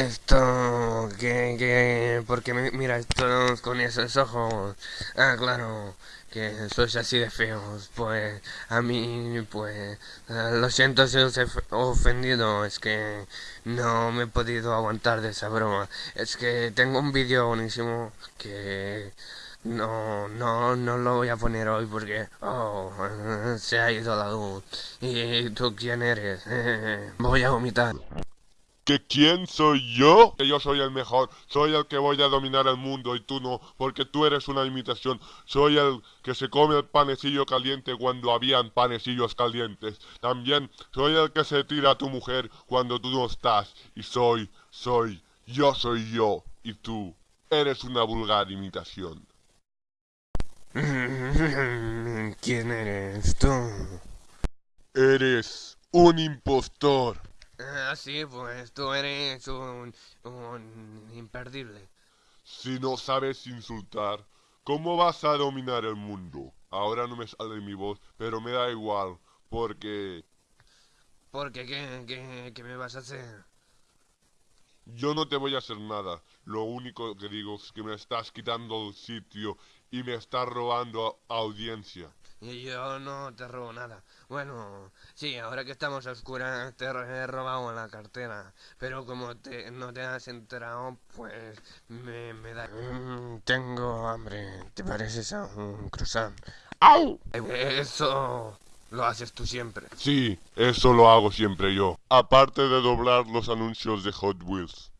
Esto, que, que, porque me, mira estos con esos ojos, ah, claro, que sois así de feos, pues, a mí, pues, ah, lo siento si os he ofendido, es que no me he podido aguantar de esa broma, es que tengo un vídeo buenísimo que no, no, no lo voy a poner hoy porque, oh, se ha ido la luz, y tú quién eres, voy a vomitar. ¿Que quién soy yo? Que yo soy el mejor, soy el que voy a dominar el mundo y tú no, porque tú eres una imitación. Soy el que se come el panecillo caliente cuando habían panecillos calientes. También soy el que se tira a tu mujer cuando tú no estás. Y soy, soy, yo soy yo y tú eres una vulgar imitación. ¿Quién eres tú? Eres un impostor. Ah, sí, pues tú eres un, un imperdible. Si no sabes insultar, ¿cómo vas a dominar el mundo? Ahora no me sale mi voz, pero me da igual, porque... Porque, ¿qué, qué, qué me vas a hacer? Yo no te voy a hacer nada. Lo único que digo es que me estás quitando el sitio y me estás robando audiencia. Y yo no te robo nada. Bueno, sí, ahora que estamos a oscuras te he robado la cartera. Pero como te, no te has enterado, pues me, me da... Mm, tengo hambre. ¿Te pareces a un croissant? ¡Au! Eso lo haces tú siempre. Sí, eso lo hago siempre yo. Aparte de doblar los anuncios de Hot Wheels.